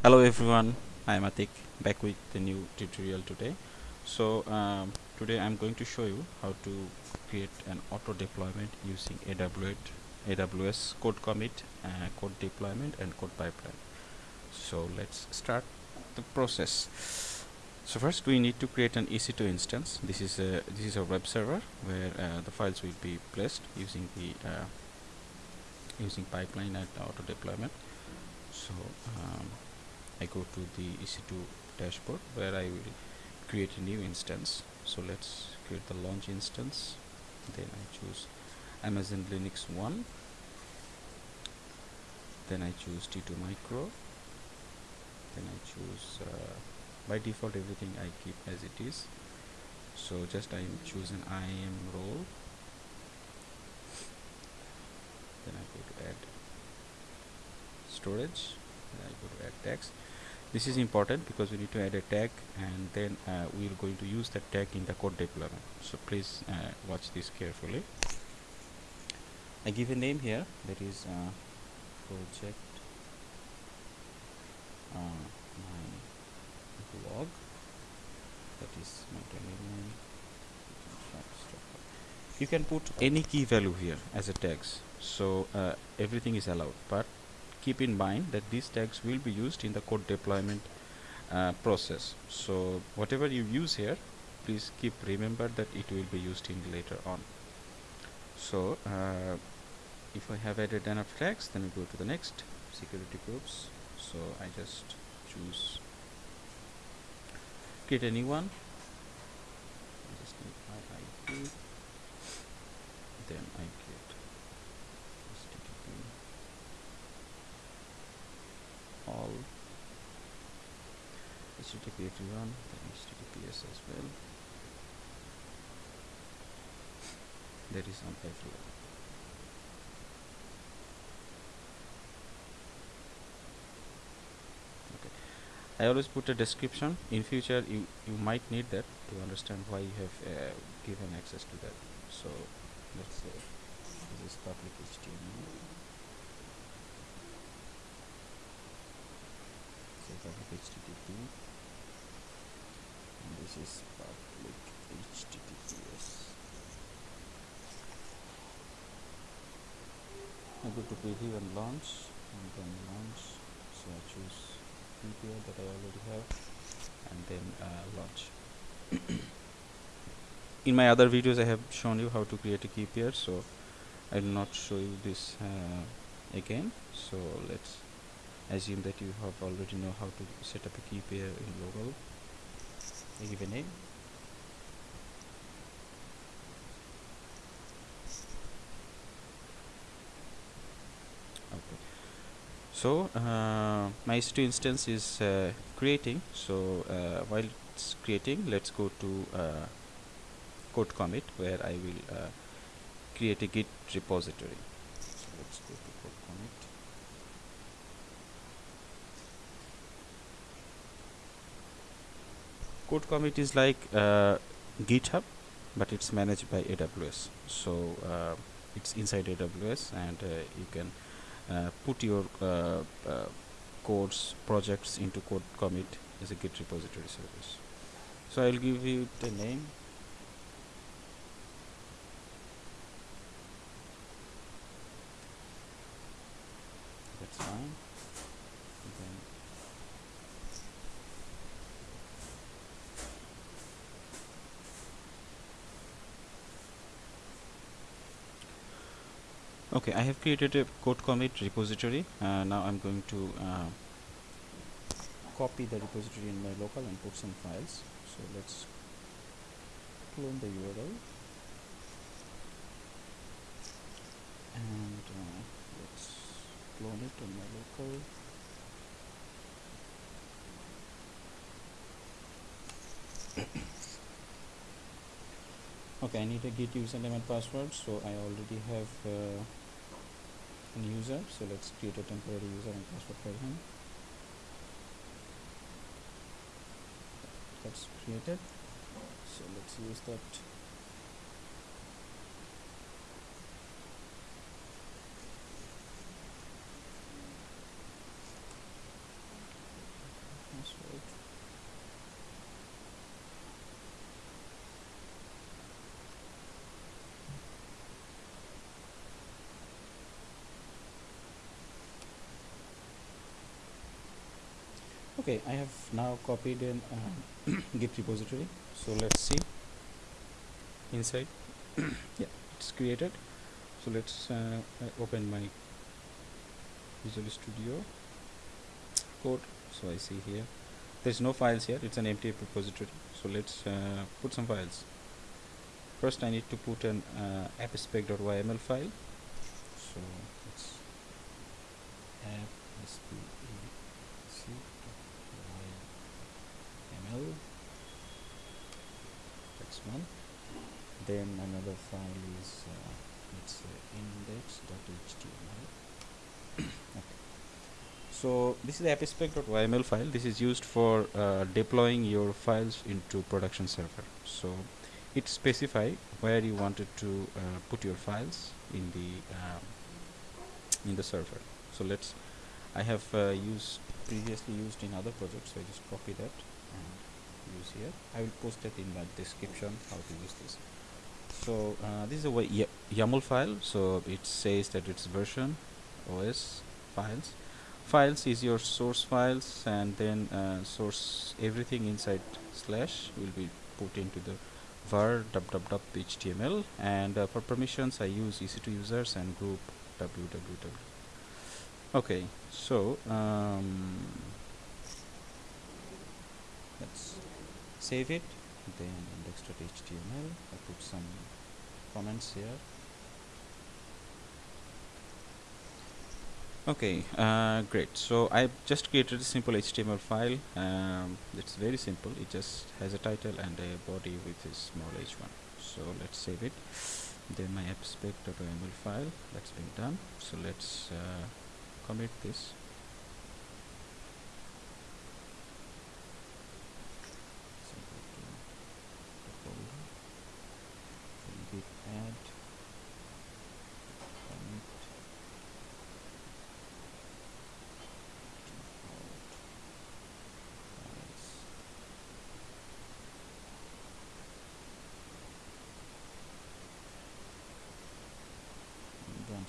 hello everyone. I am atik back with the new tutorial today. So um, today i'm going to show you how to create an auto deployment using aws aws code commit uh, code deployment and code pipeline. So let's start the process. So first we need to create an ec2 instance. This is a this is a web server where uh, the files will be placed using the uh, using pipeline and auto deployment. So um, I go to the EC2 dashboard where I will create a new instance. So let's create the launch instance. Then I choose Amazon Linux 1 then I choose T2 micro. Then I choose uh, by default everything I keep as it is. So just I choose an IAM role. Then I go to add storage I go to add text this is important because we need to add a tag and then uh, we are going to use that tag in the code deployment. So please uh, watch this carefully. I give a name here. That is uh, project uh, my blog. That is my domain name. You can put any key value here as a tags. So uh, everything is allowed but keep in mind that these tags will be used in the code deployment uh, process. So whatever you use here please keep remember that it will be used in later on. So uh, if I have added enough tags then we go to the next security groups. So I just choose create a new one I just need my IP then I create http everyone then https as well. That is on everyone okay. I always put a description. In future you you might need that to understand why you have uh, given access to that. So let's say this is public HTML public http and this is public https I go to preview and launch and then launch so I choose key pair that I already have and then uh, launch. In my other videos I have shown you how to create a key pair so I will not show you this uh, again. So let's assume that you have already know how to set up a key pair in local I give a name. Okay. So uh, my EC2 instance is uh, creating. So uh, while it's creating let's go to uh, code commit where I will uh, create a git repository. So let's go to code commit code commit is like uh, github but it's managed by aws so uh, it's inside aws and uh, you can put your codes projects into code commit as a git repository service. So i'll give you the name that's fine okay I have created a code commit repository. Uh, now I'm going to uh, copy the repository in my local and put some files. So let's clone the URL and uh, let's clone it on my local. Okay I need a git username and password so I already have uh, user. So let's create a temporary user and password for him. That's created. So let's use that password okay I have now copied an uh, git repository. So let's see. Inside. Yeah it's created. So let's uh, open my Visual Studio code. So I see here. There's no files here. It's an empty repository. So let's uh, put some files. First I need to put an uh, appspec.yml file. So let's appspec.yml that's one then another file is uh, it's uh, index.html okay. So this is the appspec.yml file. This is used for uh, deploying your files into production server. So it specify where you wanted to uh, put your files in the um, in the server. So let's I have uh, used previously used in other projects so I just copy that and use here. I will post it in the description how to use this. So uh, this is a YAML file. So it says that it's version OS files. Files is your source files and then uh, source everything inside slash will be put into the var www.html and uh, for permissions I use EC2 users and group www. Okay so um, let's save it then index.html I put some comments here. Okay uh, great. So I just created a simple HTML file. Um, it's very simple. It just has a title and a body with a small h1 so let's save it. Then my appspec.yml file that's been done. So let's uh, commit this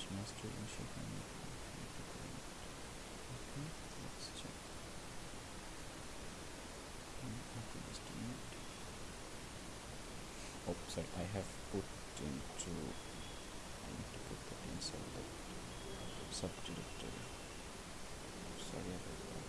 master initial commit okay let's check. Hmm, oh sorry I have put into I need to put that inside the subdirectory uh, sorry about that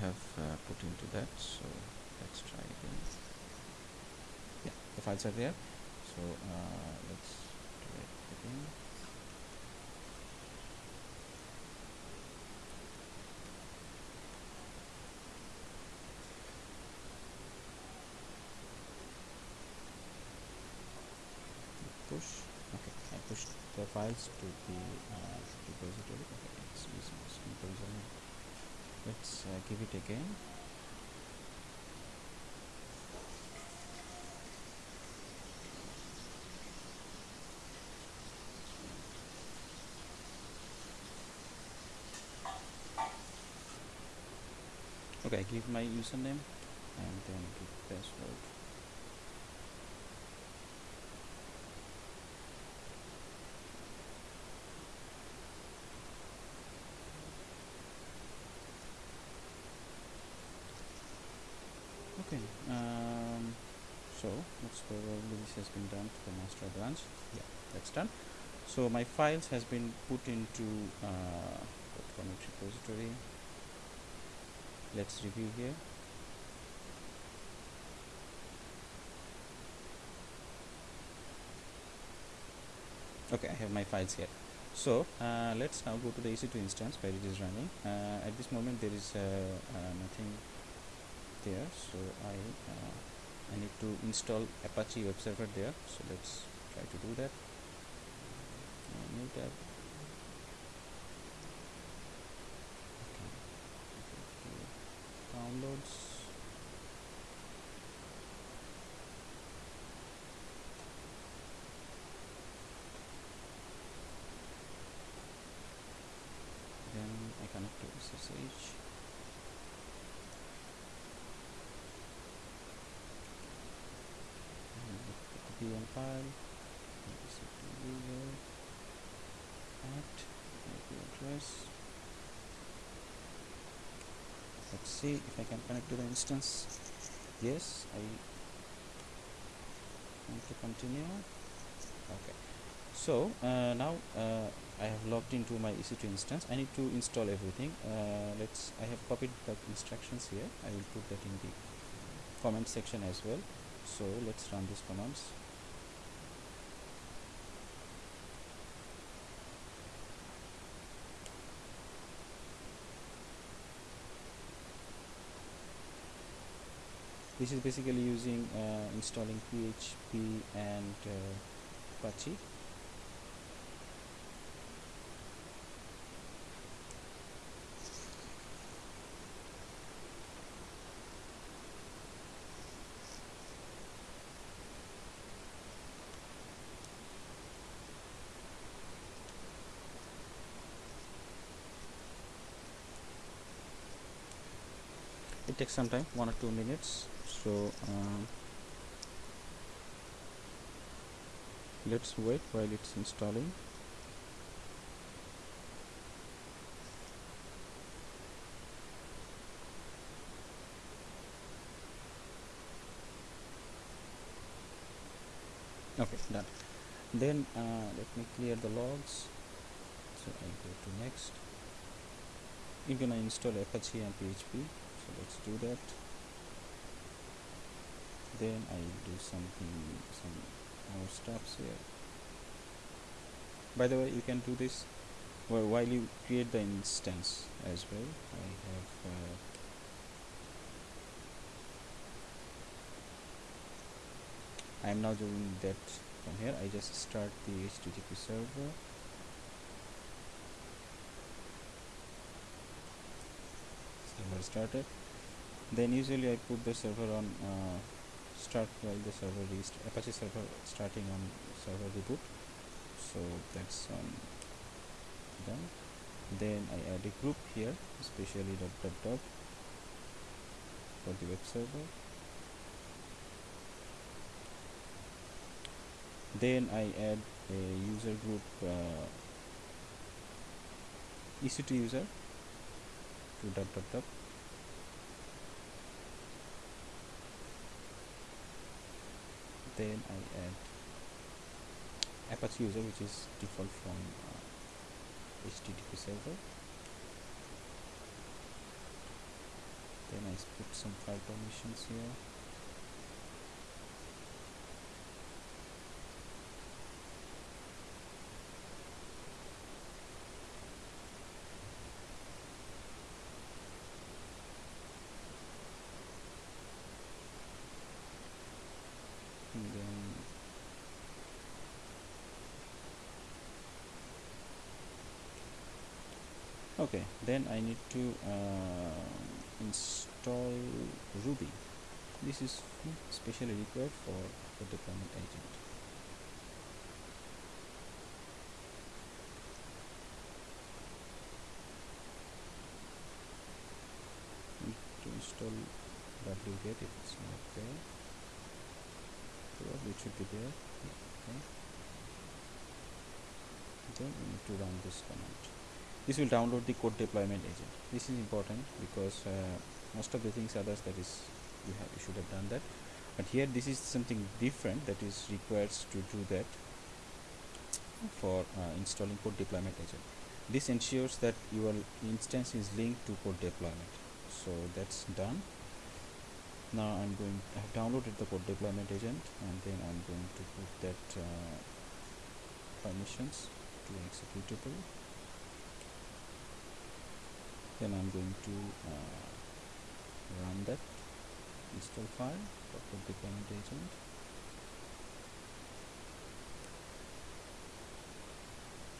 have uh, put into that so let's try again yeah the files are there. So uh, let's try it again. Push. Okay I pushed the files to the uh, repository. Okay it's let's uh, give it again okay give my username and then give password. Okay um, so looks probably this has been done to the master branch. Yeah that's done. So my files has been put into uh, repository let's review here. Okay I have my files here. So uh, let's now go to the EC2 instance where it is running. Uh, at this moment there is uh, uh nothing there. So I uh, I need to install Apache web server there. So let's try to do that. New tab okay. Downloads pem file user at IP address let's see if I can connect to the instance. Yes I want to continue. Okay. So uh, now uh, I have logged into my EC2 instance. I need to install everything. Uh, let's I have copied the instructions here. I will put that in the comment section as well. So let's run these commands this is basically using uh, installing PHP and uh, Apache. It takes some time one or two minutes so um, let's wait while it's installing. Okay done. Then uh, let me clear the logs. So I go to next. You're gonna install Apache and PHP so let's do that then I do something some more steps here. By the way you can do this well, while you create the instance as well. I have uh, I am now doing that from here. I just start the HTTP server. Server started. Then usually I put the server on uh, start while the server is Apache server starting on server reboot. So that's um, done. Then I add a group here especially dot dot dot for the web server. Then I add a user group uh, EC2 user to dot dot dot then I add Apache user which is default from uh, HTTP server. Then I put some file permissions here and then okay then I need to uh, install Ruby. This is specially required for the deployment agent. To install wget if it's not there. Probably it should be there. Okay. Then we need to run this command this will download the code deployment agent. This is important because uh, most of the things others that is you have you should have done that. But here this is something different that is required to do that for uh, installing code deployment agent. This ensures that your instance is linked to code deployment. So that's done. Now I'm going I have downloaded the code deployment agent and then I'm going to put that uh, permissions to executable then I'm going to uh, run that install file for code deployment agent.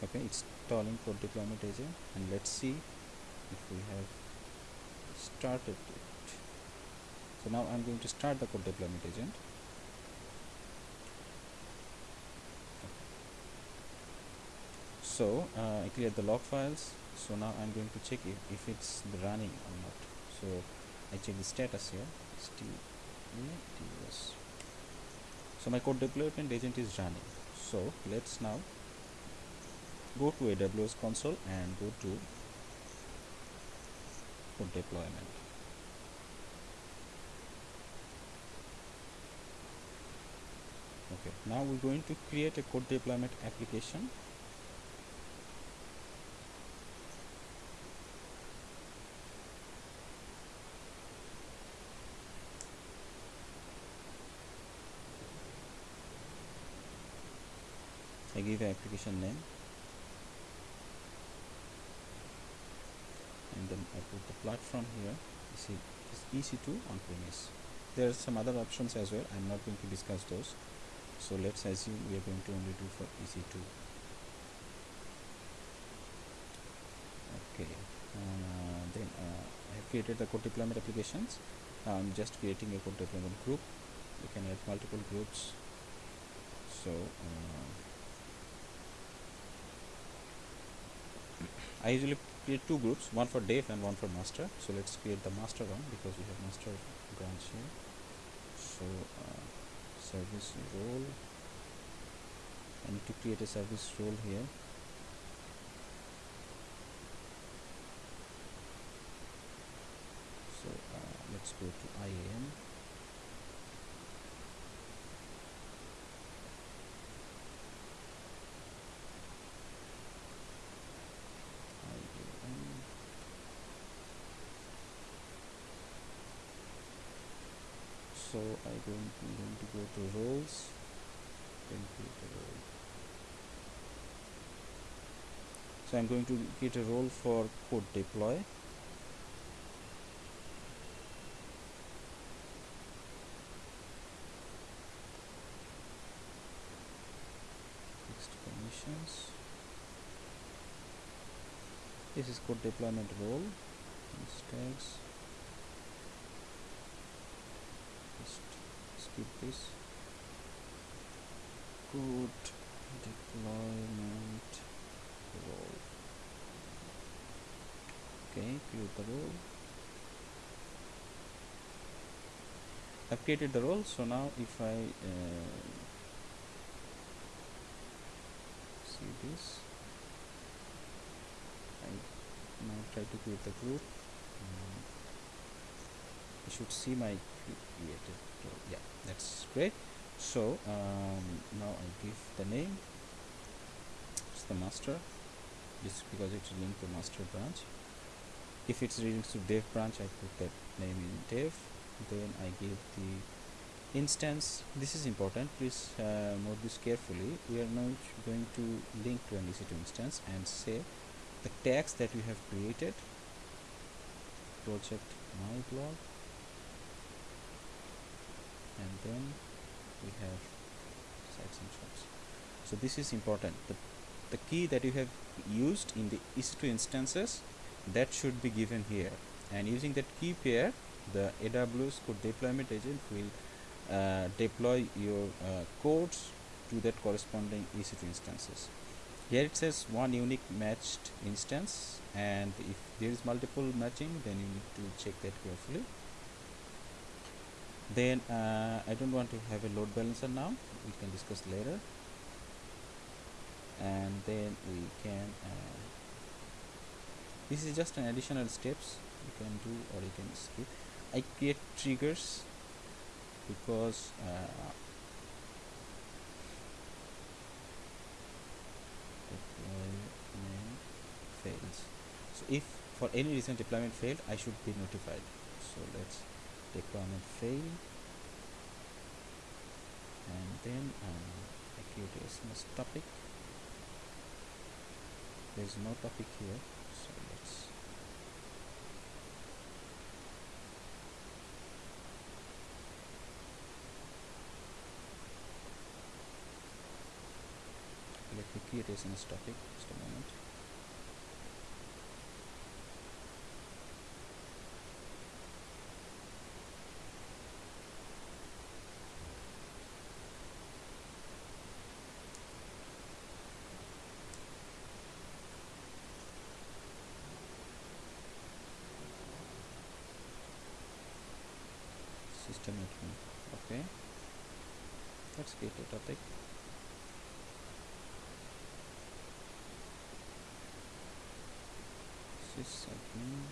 Okay it's installing code deployment agent and let's see if we have started it. So now I'm going to start the code deployment agent. Okay. so uh, I cleared the log files so now I'm going to check if, if it's running or not. So I check the status here. Yes so my code deployment agent is running. So let's now go to aws console and go to code deployment. Okay now we're going to create a code deployment application An application name. And then I put the platform here. You see it's EC2 on premise there are some other options as well. I'm not going to discuss those. So let's assume we are going to only do for EC2 okay. Uh, then uh, I have created the code deployment applications. I'm just creating a code deployment group. You can add multiple groups. So uh, I usually create two groups one for dev and one for master. So let's create the master one because we have master branch here. So uh, service role. I need to create a service role here. So uh, let's go to IAM IAM so I going I'm going to go to roles then create a role. So I'm going to create a role for code deploy. This is code deployment role. Tags just this code deployment role. Okay create the role. I've created the role so now if I uh, see this I now try to create the group. You should see my created role. Yeah great so um, now I give the name. It's the master. This because it's linked to master branch. If it's linked to dev branch I put that name in dev. Then I give the instance. This is important. Please uh, note this carefully. We are now going to link to an EC2 instance and say the tags that we have created. Project my blog. And then we have sites and so this is important. The, the key that you have used in the EC2 instances that should be given here. And using that key pair the AWS code deployment agent will uh, deploy your uh, codes to that corresponding EC2 instances. Here it says one unique matched instance and if there is multiple matching then you need to check that carefully then uh, I don't want to have a load balancer now. We can discuss later. And then we can uh, this is just an additional steps you can do or you can skip. I create triggers because uh, fails. So if for any reason deployment failed I should be notified. So let's deployment fail. And then um, I create a SNS topic. There's no topic here so let's let me create a SNS topic just a moment okay. Let's create a topic. Sysadmin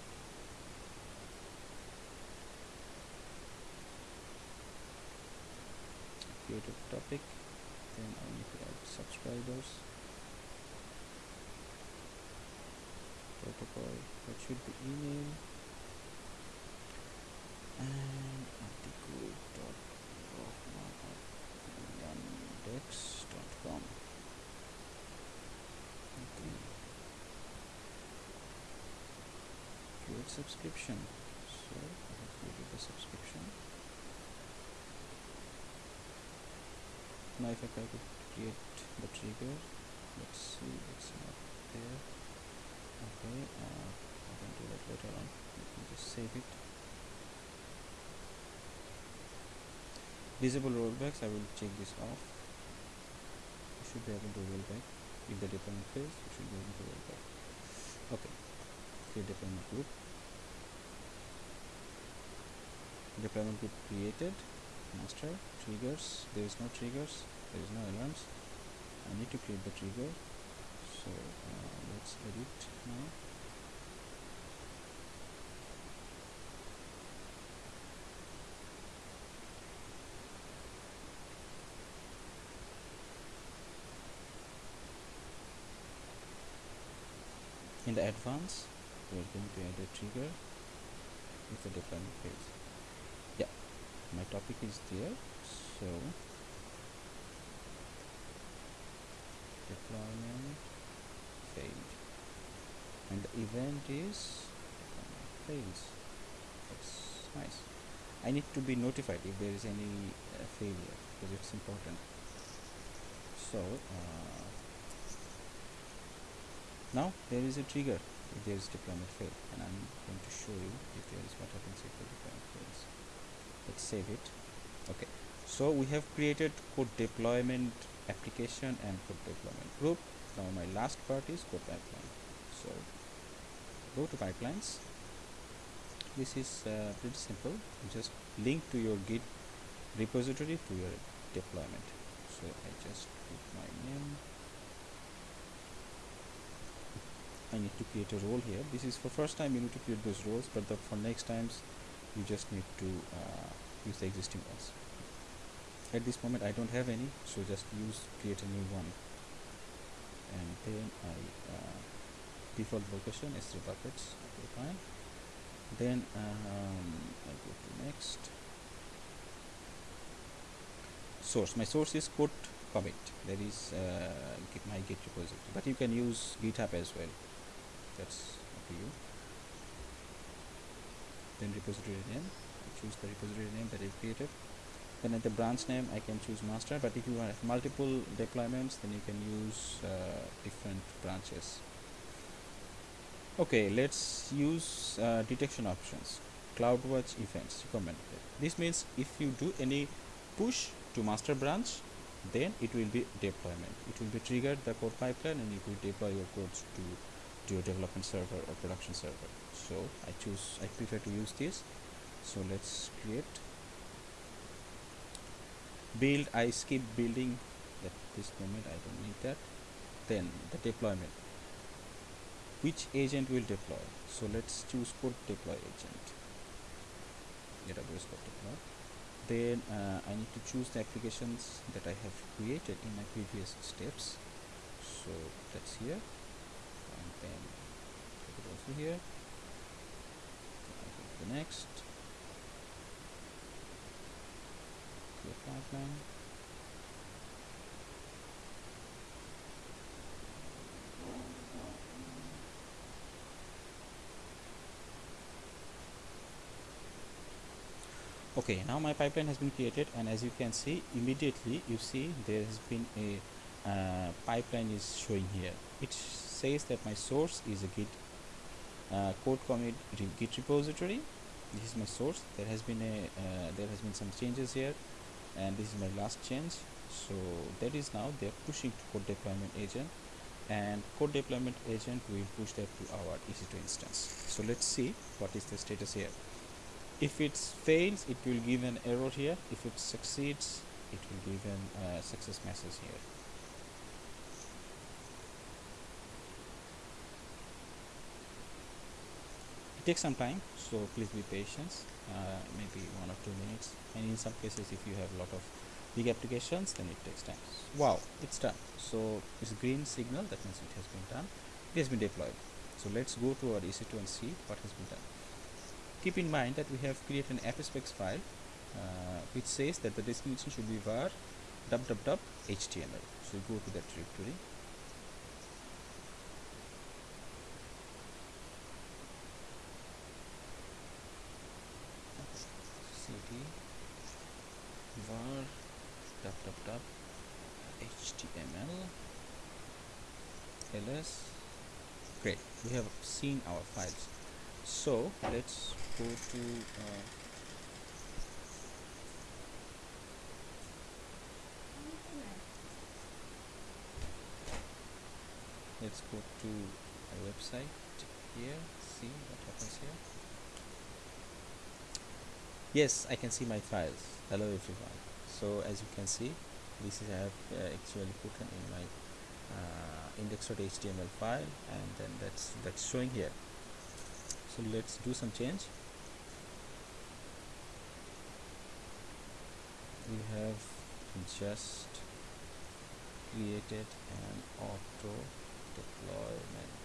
create a topic. Then I need to add subscribers. Protocol. That should be email. And yandex.com okay create subscription. So I have created the subscription. Now if I try to create the trigger let's see it's not there. Okay uh, I can do that later on. Let me just save it visible rollbacks I will check this off. You should be able to roll back. If the deployment fails you should be able to roll back. Okay. Create deployment group deployment group created. Master triggers. There is no triggers. There is no alarms. I need to create the trigger. So uh, let's edit now in the advance we are going to add a trigger with the deployment phase. Yeah my topic is there so deployment failed. And the event is fails. That's nice. I need to be notified if there is any uh, failure because it's important. So uh, now there is a trigger if there is deployment fail and I'm going to show you if there is what happens if the deployment fails. Let's save it. Okay. So we have created code deployment application and code deployment group. Now my last part is code pipeline. So go to pipelines. This is uh, pretty simple. You just link to your git repository to your deployment. So I just put my name I need to create a role here. This is for first time you need to create those roles but the, for next times you just need to uh, use the existing ones. At this moment I don't have any so just use create a new one. And then I uh, default location S3 buckets. Okay fine. Then um, I go to next. Source. My source is code commit. That is uh, my git repository but you can use github as well that's up to you. Then repository name I choose the repository name that I created. Then at the branch name I can choose master but if you have multiple deployments then you can use uh, different branches. Okay let's use uh, detection options CloudWatch events recommended this means if you do any push to master branch then it will be deployment. It will be triggered the code pipeline and it will deploy your codes to, to your development server or production server. So I choose I prefer to use this. So let's create. Build I skip building at this moment I don't need that. Then the deployment. Which agent will deploy? So let's choose code deploy agent. AWS code deploy. Then uh, I need to choose the applications that I have created in my previous steps. So that's here put it also here. The next. Clear pipeline okay now my pipeline has been created and as you can see immediately you see there has been a uh, pipeline is showing here. It says that my source is a git uh, code commit re git repository. This is my source. There has been a uh, there has been some changes here and this is my last change. So that is now they are pushing to code deployment agent and code deployment agent will push that to our EC2 instance. So let's see what is the status here. If it fails it will give an error here. If it succeeds it will give an uh, success message here takes some time so please be patient uh, maybe one or two minutes. And in some cases if you have a lot of big applications then it takes time. Wow it's done. So it's green signal that means it has been done. It has been deployed. So let's go to our EC2 and see what has been done. Keep in mind that we have created an appspecs file uh, which says that the destination should be var www.html so go to that directory cd var www.html ls great. We have seen our files. So let's go to uh, let's go to a website here. See what happens here. Yes I can see my files. Hello everyone so as you can see this is I have uh, actually put in my uh, index.html file and then that's that's showing here. So let's do some change. We have just created an auto deployment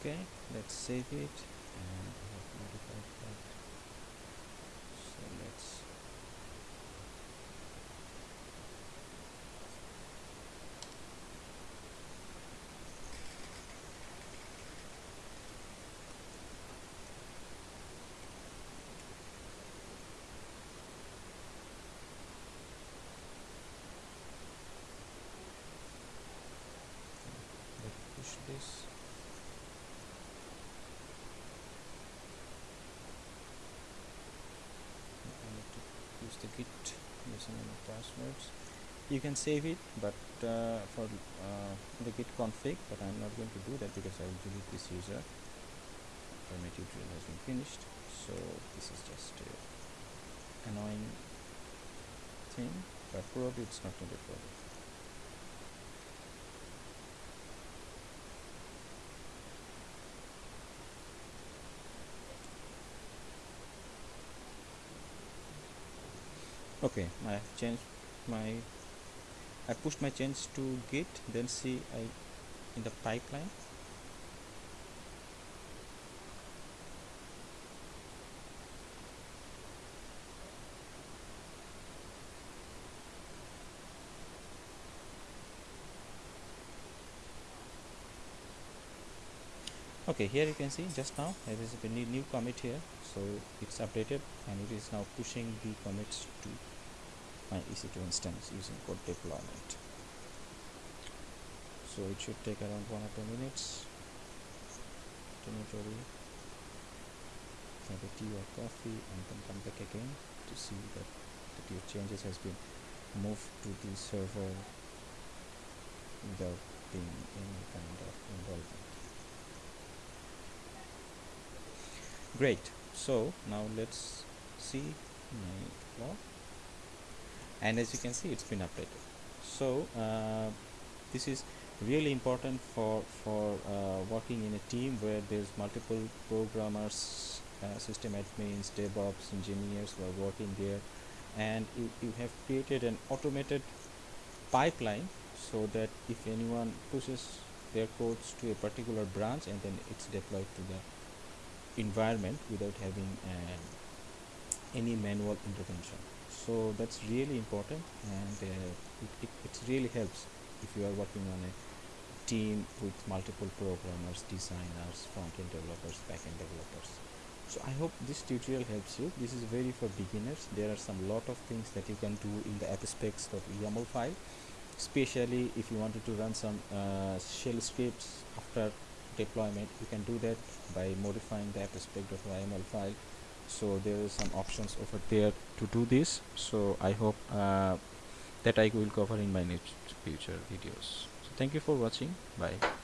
okay let's save it. And I have modified that. So let's let's push this I need to use the git username and passwords you can save it but uh, for uh, the git config but I'm not going to do that because I will delete this user. After my tutorial has been finished. So this is just a annoying thing but probably it's not a problem. Okay I have changed my I pushed my change to git then see I in the pipeline. Okay here you can see just now there is a new, new commit here. So it's updated and it is now pushing the commits to my EC2 instance using code deployment. So it should take around one or two minutes. Don't worry have a tea or coffee and then come back again to see that, that your changes has been moved to the server without being any kind of involvement. Great. So now let's see my log and as you can see it's been updated. So uh, this is really important for for uh, working in a team where there's multiple programmers uh, system admins devops engineers who are working there. And you, you have created an automated pipeline so that if anyone pushes their codes to a particular branch and then it's deployed to the environment without having uh, any manual intervention so that's really important and uh, it, it, it really helps if you are working on a team with multiple programmers designers front-end developers back-end developers. So i hope this tutorial helps you. This is very for beginners. There are some lot of things that you can do in the appspecs.yaml file especially if you wanted to run some uh, shell scripts after deployment you can do that by modifying the appspec.yml file so there is some options over there to do this. So i hope uh, that i will cover in my next future videos. So thank you for watching. Bye